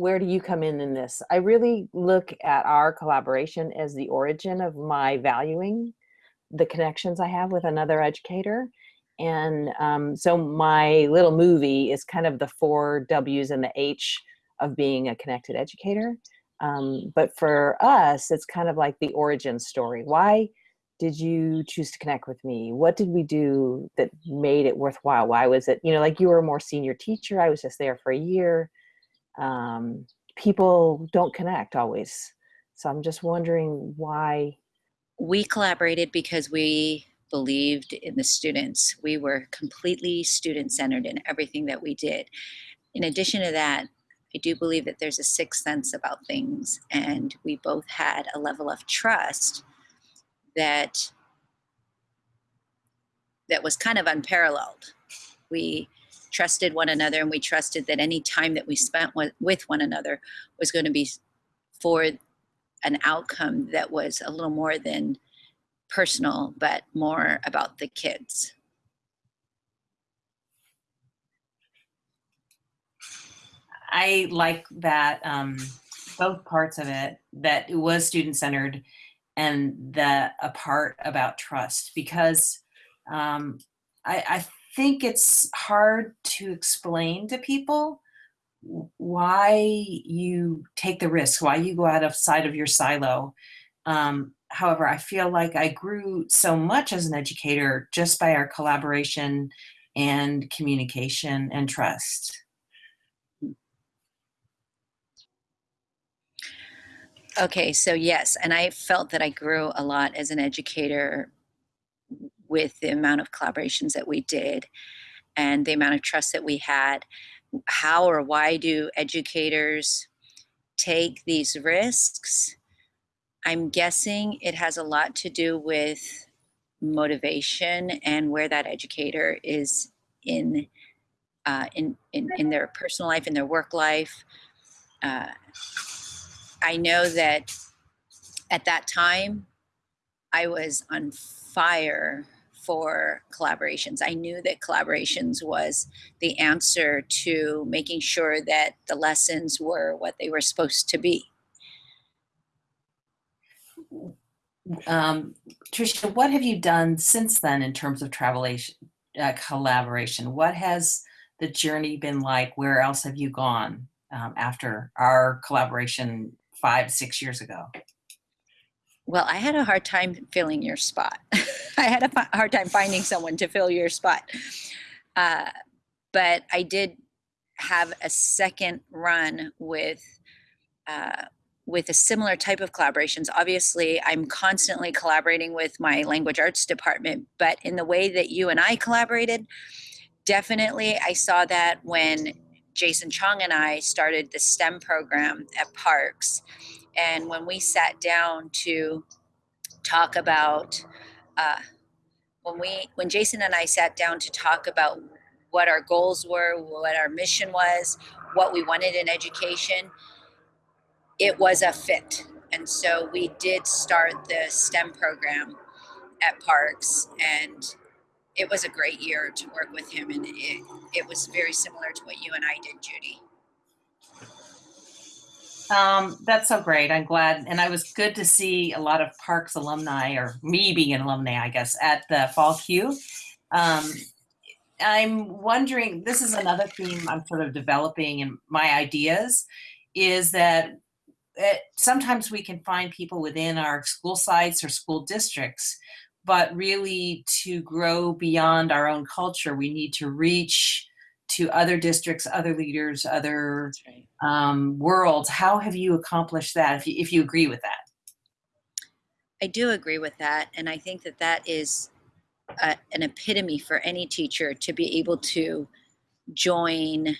where do you come in in this? I really look at our collaboration as the origin of my valuing the connections I have with another educator. And um, so my little movie is kind of the four W's and the H of being a connected educator. Um, but for us, it's kind of like the origin story. Why did you choose to connect with me? What did we do that made it worthwhile? Why was it, you know, like you were a more senior teacher, I was just there for a year. Um, people don't connect always. So I'm just wondering why. We collaborated because we believed in the students. We were completely student centered in everything that we did. In addition to that, I do believe that there's a sixth sense about things, and we both had a level of trust that that was kind of unparalleled. We trusted one another and we trusted that any time that we spent with one another was going to be for an outcome that was a little more than personal, but more about the kids. I like that um, both parts of it, that it was student-centered and the a part about trust because um, I, I think it's hard to explain to people why you take the risk, why you go out of side of your silo. Um, however, I feel like I grew so much as an educator just by our collaboration and communication and trust. Okay, so yes, and I felt that I grew a lot as an educator with the amount of collaborations that we did and the amount of trust that we had. How or why do educators take these risks? I'm guessing it has a lot to do with motivation and where that educator is in uh, in, in, in their personal life, in their work life. Uh, I know that at that time, I was on fire for collaborations. I knew that collaborations was the answer to making sure that the lessons were what they were supposed to be. Um, Tricia, what have you done since then in terms of travel uh, collaboration? What has the journey been like? Where else have you gone um, after our collaboration five, six years ago? Well, I had a hard time filling your spot. I had a hard time finding someone to fill your spot. Uh, but I did have a second run with uh, with a similar type of collaborations. Obviously, I'm constantly collaborating with my language arts department, but in the way that you and I collaborated, definitely I saw that when Jason Chong and I started the STEM program at Parks. And when we sat down to talk about, uh, when we, when Jason and I sat down to talk about what our goals were, what our mission was, what we wanted in education, it was a fit. And so we did start the STEM program at Parks and it was a great year to work with him and it, it was very similar to what you and I did, Judy. Um, that's so great. I'm glad. And I was good to see a lot of Parks alumni or me being an alumni, I guess, at the Fall CUE. Um, I'm wondering, this is another theme I'm sort of developing in my ideas is that it, sometimes we can find people within our school sites or school districts but really to grow beyond our own culture, we need to reach to other districts, other leaders, other right. um, worlds. How have you accomplished that, if you, if you agree with that? I do agree with that. And I think that that is a, an epitome for any teacher to be able to join,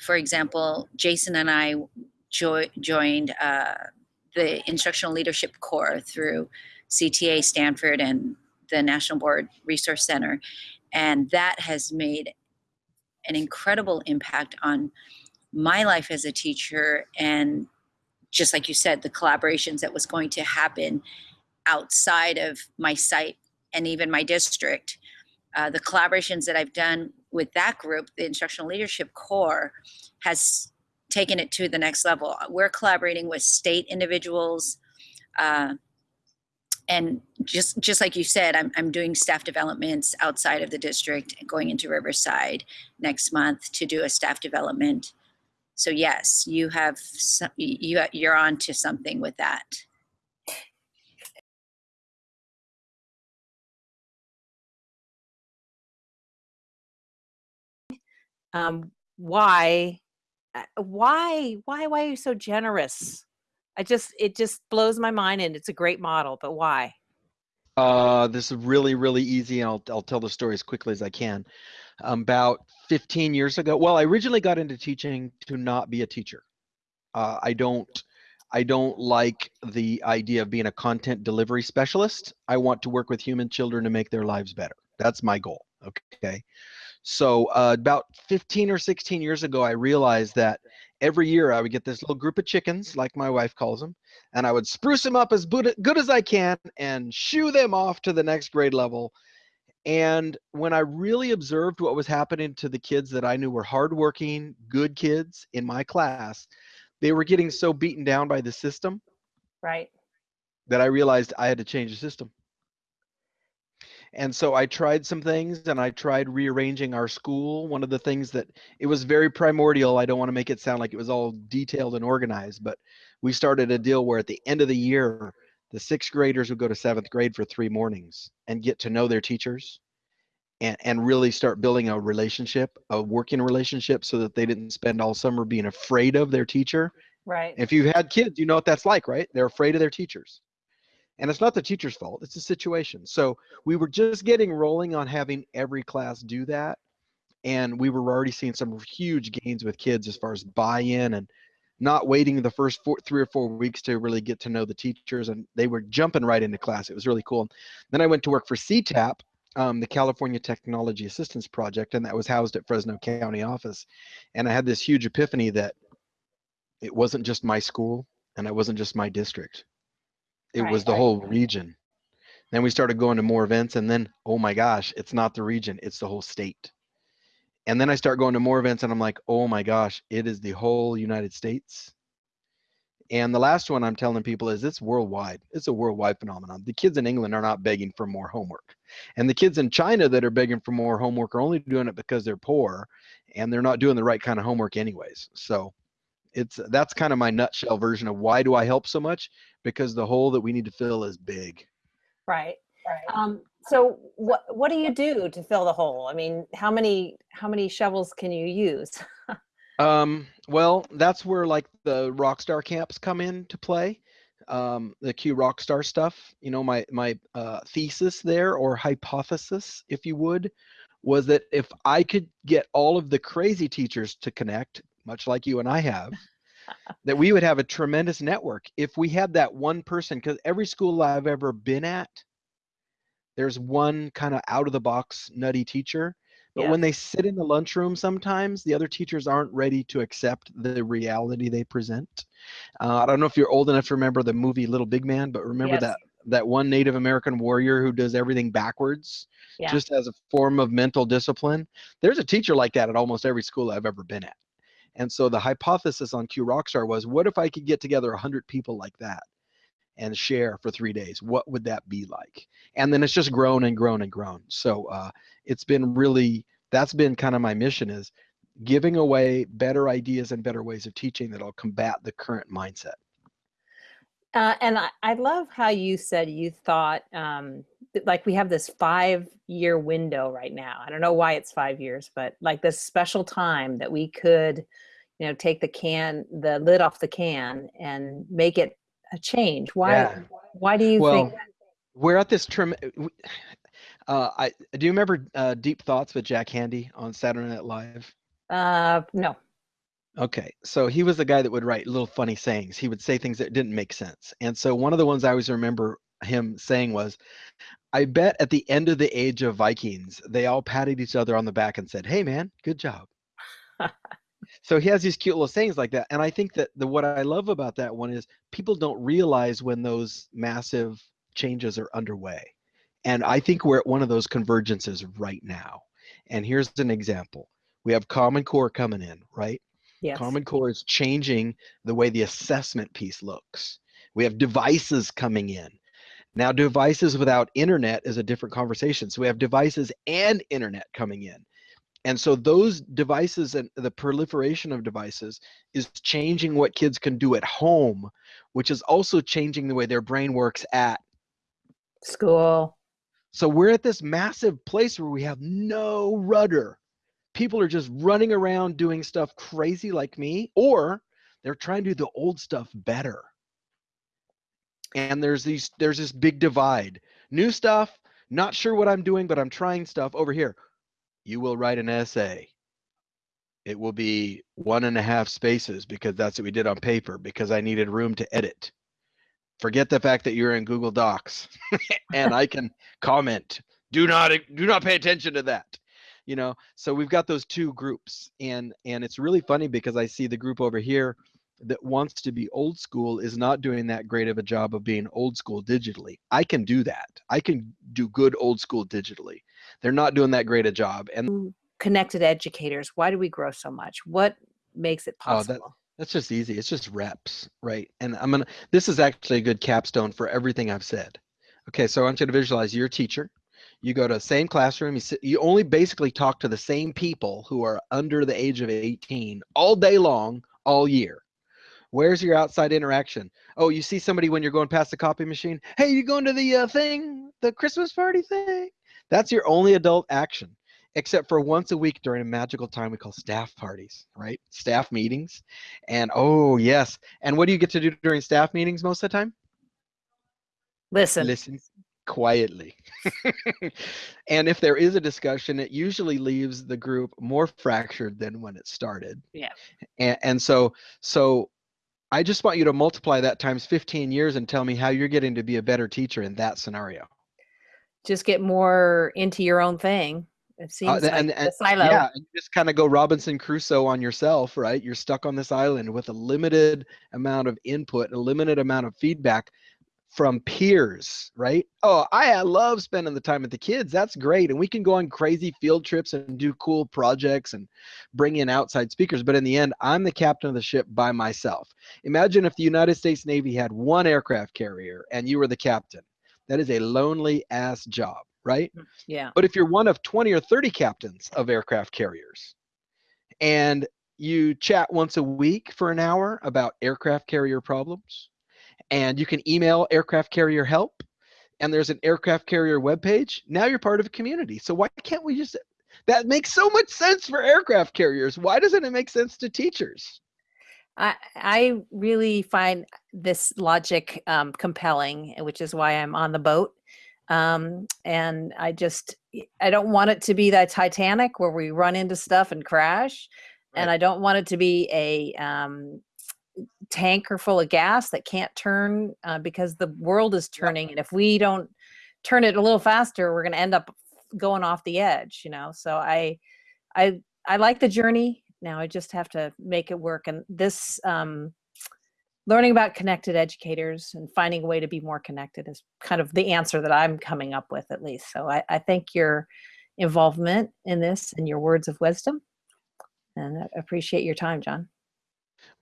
for example, Jason and I jo joined uh, the Instructional Leadership Corps through CTA Stanford and the National Board Resource Center. And that has made an incredible impact on my life as a teacher and just like you said, the collaborations that was going to happen outside of my site and even my district. Uh, the collaborations that I've done with that group, the Instructional Leadership Corps has taken it to the next level. We're collaborating with state individuals. Uh, and just just like you said, I'm, I'm doing staff developments outside of the district, going into Riverside next month to do a staff development. So yes, you have some, you you're on to something with that. um, why, uh, why, why, why are you so generous? I just, it just blows my mind and it's a great model, but why? Uh, this is really, really easy, and I'll, I'll tell the story as quickly as I can. Um, about 15 years ago, well, I originally got into teaching to not be a teacher. Uh, I don't, I don't like the idea of being a content delivery specialist. I want to work with human children to make their lives better. That's my goal. Okay. So uh, about 15 or 16 years ago, I realized that every year I would get this little group of chickens, like my wife calls them, and I would spruce them up as good as I can and shoo them off to the next grade level. And when I really observed what was happening to the kids that I knew were hardworking, good kids in my class, they were getting so beaten down by the system Right. that I realized I had to change the system. And so I tried some things and I tried rearranging our school. One of the things that it was very primordial. I don't want to make it sound like it was all detailed and organized, but we started a deal where at the end of the year, the sixth graders would go to seventh grade for three mornings and get to know their teachers and, and really start building a relationship, a working relationship so that they didn't spend all summer being afraid of their teacher. Right. If you've had kids, you know what that's like, right? They're afraid of their teachers and it's not the teacher's fault it's the situation. So we were just getting rolling on having every class do that and we were already seeing some huge gains with kids as far as buy-in and not waiting the first four, three or four weeks to really get to know the teachers and they were jumping right into class it was really cool. Then i went to work for ctap um, the california technology assistance project and that was housed at fresno county office and i had this huge epiphany that it wasn't just my school and it wasn't just my district it Right, was the whole region. Then we started going to more events, and then oh my gosh, it's not the region, it's the whole state. And then I start going to more events, and I'm like, oh my gosh, it is the whole United States. And the last one I'm telling people is it's worldwide. It's a worldwide phenomenon. The kids in England are not begging for more homework. And the kids in China that are begging for more homework are only doing it because they're poor and they're not doing the right kind of homework anyways. So it's that's kind of my nutshell version of why do I help so much? Because the hole that we need to fill is big. Right. Um, so what, what do you do to fill the hole? I mean, how many, how many shovels can you use? Um, well, that's where like the Rockstar camps come into play. Um, the CUE Rockstar stuff. You know, my my uh, thesis there or hypothesis, if you would, was that if I could get all of the crazy teachers to connect, much like you and I have, that we would have a tremendous network. If we had that one person, because every school I've ever been at, there's one kind of out of the box nutty teacher but when they sit in the lunchroom, sometimes the other teachers aren't ready to accept the reality they present. Uh, I don't know if you're old enough to remember the movie Little Big Man, but remember Yes. that that one Native American warrior who does everything backwards, Yeah. just as a form of mental discipline. There's a teacher like that at almost every school I've ever been at. And so the hypothesis on CUE Rockstar was, what if I could get together 100 people like that and share for three days? What would that be like? And then it's just grown and grown and grown. So uh, it's been really that's been kind of my mission is giving away better ideas and better ways of teaching that'll combat the current mindset. Uh, and I, I love how you said you thought, um, like we have this five year window right now. I don't know why it's five years, but like this special time that we could, you know, take the can, the lid off the can and make it a change. Why, Yeah. why do you think? Well, we're at this term. Uh, I do you remember uh, Deep Thoughts with Jack Handey on Saturday Night Live? Uh, no. Okay, so he was the guy that would write little funny sayings. He would say things that didn't make sense. And so one of the ones I always remember him saying was, I bet at the end of the age of Vikings, they all patted each other on the back and said, Hey man, good job. so he has these cute little sayings like that. And I think that the what I love about that one is people don't realize when those massive changes are underway. And I think we're at one of those convergences right now. And here's an example. We have Common Core coming in, right? Yes. Common Core is changing the way the assessment piece looks. We have devices coming in. Now, devices without internet is a different conversation. So we have devices and internet coming in. And so those devices and the proliferation of devices is changing what kids can do at home, which is also changing the way their brain works at. School. So we're at this massive place where we have no rudder. People are just running around doing stuff crazy like me, or they're trying to do the old stuff better. And there's these there's this big divide. New stuff, not sure what I'm doing, but I'm trying stuff over here. You will write an essay. It will be one and a half spaces because that's what we did on paper because I needed room to edit. Forget the fact that you're in Google Docs and I can comment. Do not do not pay attention to that. You know, so we've got those two groups and and it's really funny because I see the group over here that wants to be old school is not doing that great of a job of being old school digitally. I can do that. I can do good old school digitally. They're not doing that great a job. And Connected educators. Why do we grow so much? What makes it possible? Oh, that- that's just easy. It's just reps, right? And I'm gonna this is actually a good capstone for everything I've said. Okay, so I want you to visualize you're teacher. You go to the same classroom, you sit, you only basically talk to the same people who are under the age of 18 all day long, all year. Where's your outside interaction? Oh, you see somebody when you're going past the copy machine. Hey, you going to the uh, thing, the Christmas party thing? That's your only adult action, except for once a week during a magical time we call staff parties, right? Staff meetings. And oh, yes. And what do you get to do during staff meetings most of the time? Listen. Listen quietly. and if there is a discussion, it usually leaves the group more fractured than when it started. Yeah. And, and so, so I just want you to multiply that times 15 years and tell me how you're getting to be a better teacher in that scenario. Just get more into your own thing. It seems like and- the and- silo. Yeah, and you just kind of go Robinson Crusoe on yourself, right? You're stuck on this island with a limited amount of input, a limited amount of feedback from peers, right? Oh, I uh, love spending the time with the kids. That's great. And we can go on crazy field trips and do cool projects and bring in outside speakers. But in the end, I'm the captain of the ship by myself. Imagine if the United States Navy had one aircraft carrier and you were the captain. That is a lonely ass job, right? Mm, yeah. But if you're one of 20 or 30 captains of aircraft carriers and you chat once a week for an hour about aircraft carrier problems, and you can email aircraft carrier help, and there's an aircraft carrier webpage, now you're part of a community. So why can't we just that makes so much sense for aircraft carriers. Why doesn't it make sense to teachers? I I really find this logic um, compelling, which is why I'm on the boat. Um, and I just I don't want it to be that Titanic where we run into stuff and crash, and I don't want it to be a um, tanker full of gas that can't turn uh, because the world is turning, and if we don't turn it a little faster, we're going to end up going off the edge. You know, so I I I like the journey. Now I just have to make it work. And this um, learning about connected educators and finding a way to be more connected is kind of the answer that I'm coming up with, at least. So I, I thank your involvement in this and your words of wisdom, and I appreciate your time, John.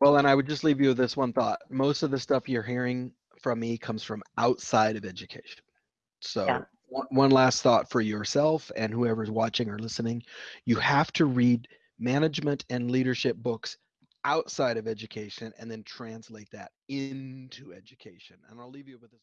Well, and I would just leave you with this one thought. Most of the stuff you're hearing from me comes from outside of education. So, one, one last thought for yourself and whoever's watching or listening you have to read management and leadership books outside of education and then translate that into education. And I'll leave you with this.